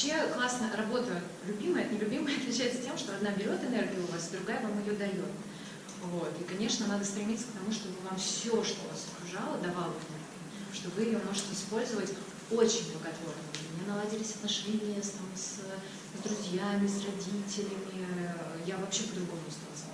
Вообще классно работа любимая от нелюбимой отличается тем, что одна берет энергию у вас, другая вам ее дает. Вот. И, конечно, надо стремиться к тому, чтобы вам все, что вас окружало, давало энергию, что вы ее можете использовать очень благотворно. У меня наладились отношения с, там, с, с друзьями, с родителями. Я вообще по-другому стала